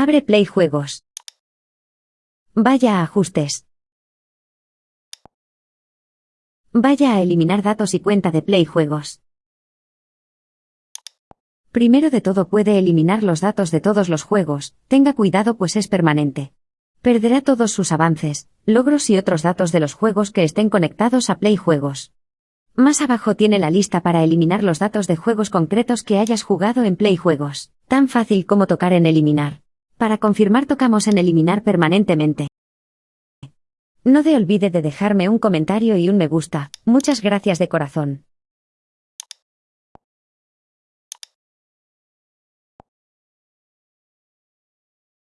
Abre Play Juegos. Vaya a Ajustes. Vaya a eliminar datos y cuenta de Play Juegos. Primero de todo puede eliminar los datos de todos los juegos, tenga cuidado pues es permanente. Perderá todos sus avances, logros y otros datos de los juegos que estén conectados a Play Juegos. Más abajo tiene la lista para eliminar los datos de juegos concretos que hayas jugado en Play Juegos, tan fácil como tocar en eliminar. Para confirmar tocamos en eliminar permanentemente. No de olvide de dejarme un comentario y un me gusta, muchas gracias de corazón.